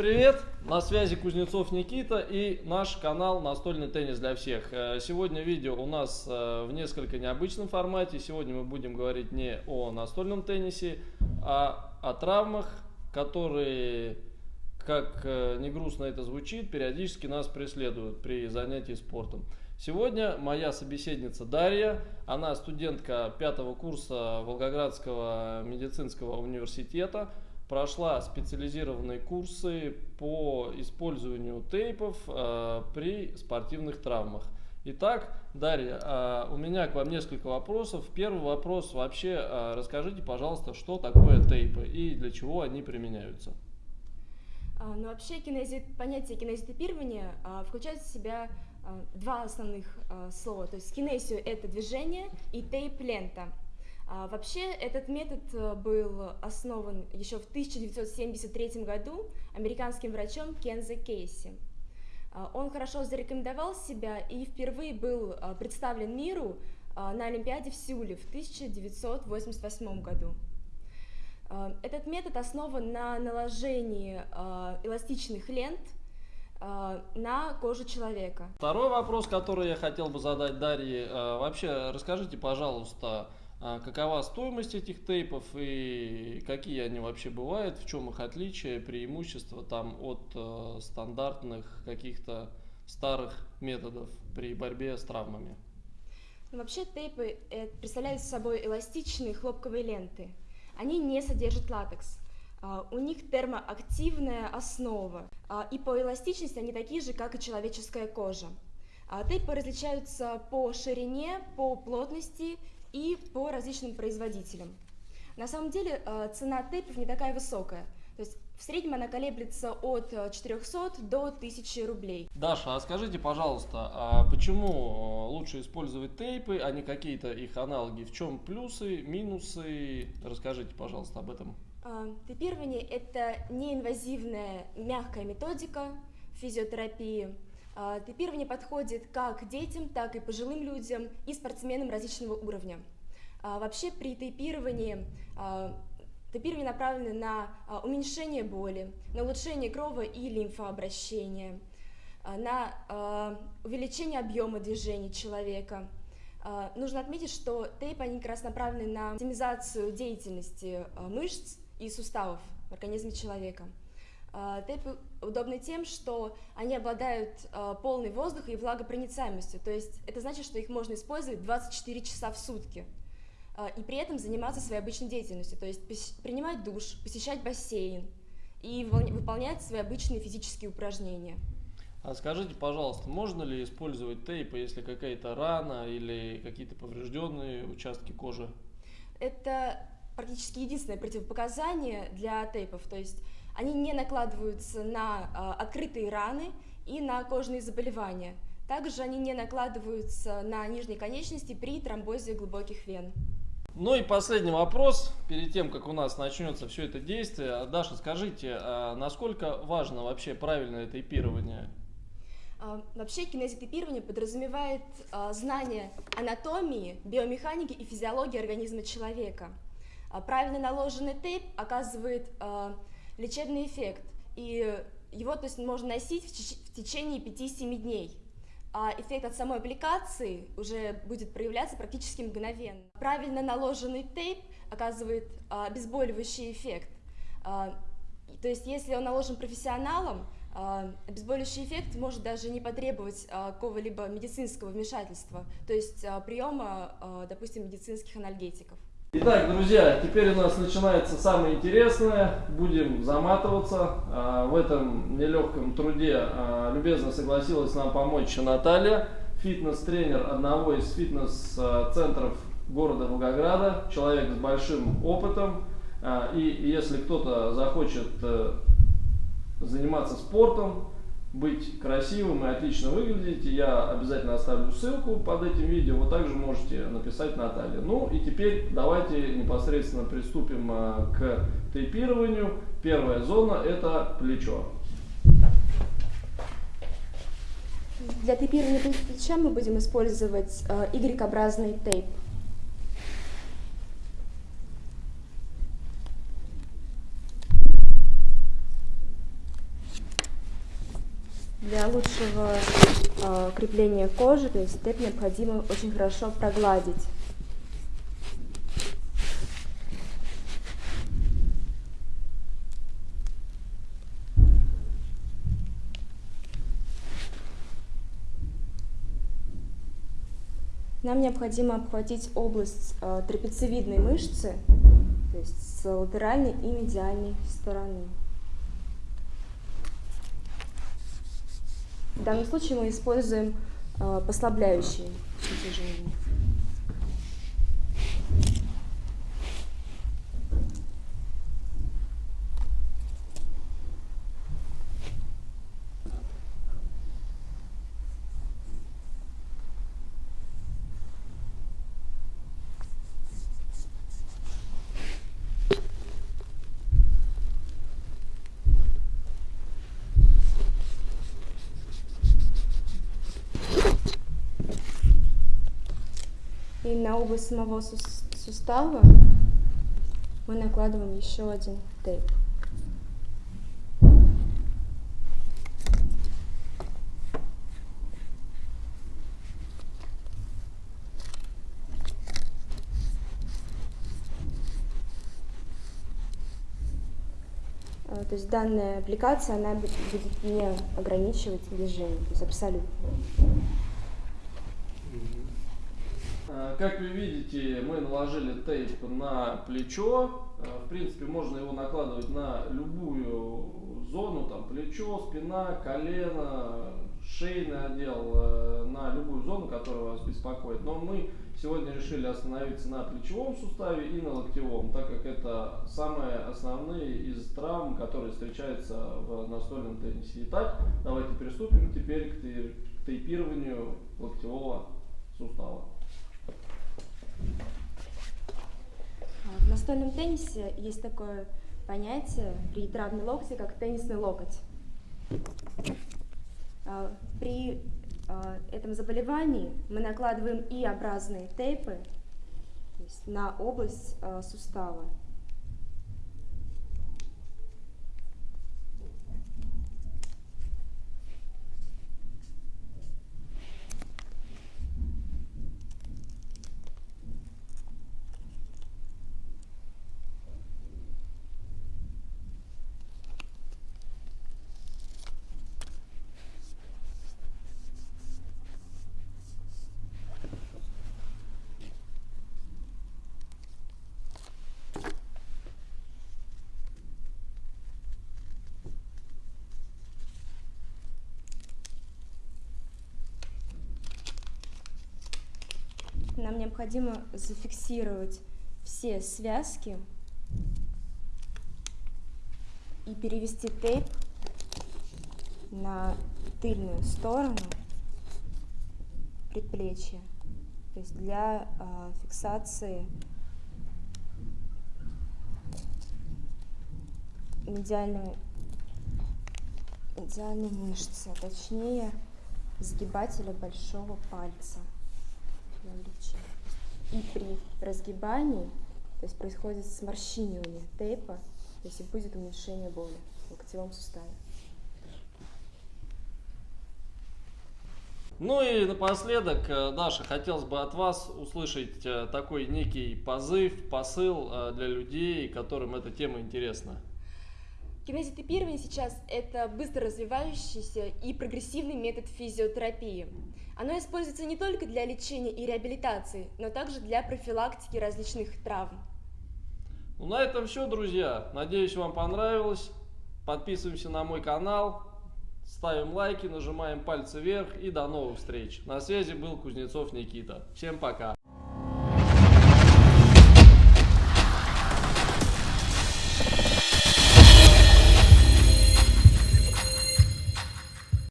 привет! На связи Кузнецов Никита и наш канал «Настольный теннис для всех». Э, сегодня видео у нас э, в несколько необычном формате. Сегодня мы будем говорить не о настольном теннисе, а о травмах, которые, как э, не грустно это звучит, периодически нас преследуют при занятии спортом. Сегодня моя собеседница Дарья, она студентка пятого курса Волгоградского медицинского университета, прошла специализированные курсы по использованию тейпов э, при спортивных травмах. Итак, Дарья, э, у меня к вам несколько вопросов. Первый вопрос вообще, э, расскажите, пожалуйста, что такое тейпы и для чего они применяются? А, ну, вообще кинези... понятие кинезитипирования а, включает в себя а, два основных а, слова. То есть кинезию – это движение, и тейп – лента. А, вообще этот метод а, был основан еще в 1973 году американским врачом Кензе Кейси. А, он хорошо зарекомендовал себя и впервые был а, представлен миру на Олимпиаде в Сеуле в 1988 году. Этот метод основан на наложении эластичных лент – на кожу человека. Второй вопрос, который я хотел бы задать Дарье. Вообще, расскажите, пожалуйста, какова стоимость этих тейпов и какие они вообще бывают, в чем их отличие, преимущества там от стандартных каких-то старых методов при борьбе с травмами? Ну, вообще тейпы э, представляют собой эластичные хлопковые ленты. Они не содержат латекс. А, у них термоактивная основа, а, и по эластичности они такие же, как и человеческая кожа. А, тейпы различаются по ширине, по плотности и по различным производителям. На самом деле цена тейпов не такая высокая, то есть в среднем она колеблется от 400 до 1000 рублей. Даша, а скажите, пожалуйста, а почему лучше использовать тейпы, а не какие-то их аналоги? В чем плюсы, минусы? Расскажите, пожалуйста, об этом. А, тейпирование – это неинвазивная мягкая методика физиотерапии. А, тейпирование подходит как детям, так и пожилым людям и спортсменам различного уровня. А, вообще при тейпировании Тейпирование направлено на уменьшение боли, на улучшение крово- и лимфообращения, на увеличение объема движений человека. Нужно отметить, что тейп они как раз направлены на оптимизацию деятельности мышц и суставов в организме человека. А, тейпы удобны тем, что они обладают а, полной воздуха и влагопроницаемостью, то есть это значит, что их можно использовать 24 часа в сутки а, и при этом заниматься своей обычной деятельностью, то есть принимать душ, посещать бассейн и выполнять свои обычные физические упражнения. А скажите, пожалуйста, можно ли использовать тейпы, если какая-то рана или какие-то поврежденные участки кожи? Это практически единственное противопоказание для тейпов, то есть они не накладываются на э, открытые раны и на кожные заболевания. Также они не накладываются на нижние конечности при тромбозе глубоких вен. Ну и последний вопрос, перед тем, как у нас начнется все это действие. Даша, скажите, а насколько важно вообще правильное тейпирование? А, вообще кинезитейпирование подразумевает знание анатомии, биомеханики и физиологии организма человека. А правильно наложенный тейп оказывает лечебный эффект, и его то есть, можно носить в, течение 5-7 дней. А эффект от самой аппликации уже будет проявляться практически мгновенно. Правильно наложенный тейп оказывает э, обезболивающий эффект. Э, то есть если он наложен профессионалом, э, обезболивающий эффект может даже не потребовать какого-либо медицинского вмешательства, то есть приема, допустим, медицинских анальгетиков. Итак, друзья, теперь у нас начинается самое интересное. Будем заматываться. А, в этом нелегком труде а, любезно согласилась нам помочь Наталья, фитнес-тренер одного из фитнес-центров города Волгограда, человек с большим опытом. А, и если кто-то захочет э, заниматься спортом, быть красивым и отлично выглядеть, я обязательно оставлю ссылку под этим видео, вы также можете написать Наталье. Ну и теперь давайте непосредственно приступим а, к тейпированию. Первая зона это плечо. Для тейпирования плеча мы будем использовать Y-образный тейп. Для лучшего э, крепления кожи, то есть тейп необходимо очень хорошо прогладить. Нам необходимо обхватить область э, трапециевидной мышцы, то есть с латеральной и медиальной стороны. В данном случае мы используем э, послабляющие движения. И на область самого сустава мы накладываем еще один тейп. То есть данная аппликация, она будет не ограничивать движение, то есть абсолютно. Э, как вы видите, мы наложили тейп на плечо. Э, в принципе, можно его накладывать на любую зону, там плечо, спина, колено, шейный отдел, э, на любую зону, которая вас беспокоит. Но мы сегодня решили остановиться на плечевом суставе и на локтевом, так как это самые основные из травм, которые встречаются в настольном теннисе. Итак, давайте приступим теперь к тейпированию локтевого сустава. В настольном теннисе есть такое понятие при травме локтя, как теннисный локоть. А, при а, этом заболевании мы накладываем И-образные тейпы на область а, сустава. Нам необходимо зафиксировать все связки и перевести тейп на тыльную сторону предплечья, то есть для э, фиксации медиальной, медиальной мышцы, а точнее сгибателя большого пальца облегчение. И при разгибании, то есть происходит сморщинивание тейпа, то есть и будет уменьшение боли в локтевом суставе. Ну и напоследок, э, Даша, хотелось бы от вас услышать э, такой некий позыв, посыл э, для людей, которым эта тема интересна. Кинезиотипирование сейчас – это быстро развивающийся и прогрессивный метод физиотерапии. Оно используется не только для лечения и реабилитации, но также для профилактики различных травм. Ну, на этом все, друзья. Надеюсь, вам понравилось. Подписываемся на мой канал, ставим лайки, нажимаем пальцы вверх и до новых встреч. На связи был Кузнецов Никита. Всем пока.